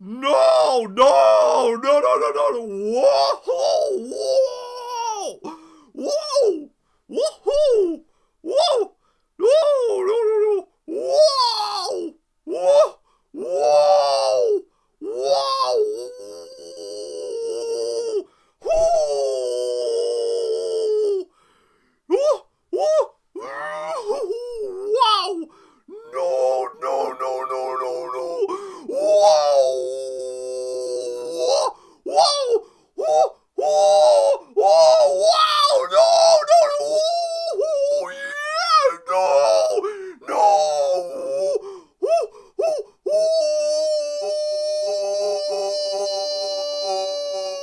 No, no, no, no, no, no, no. Whoa!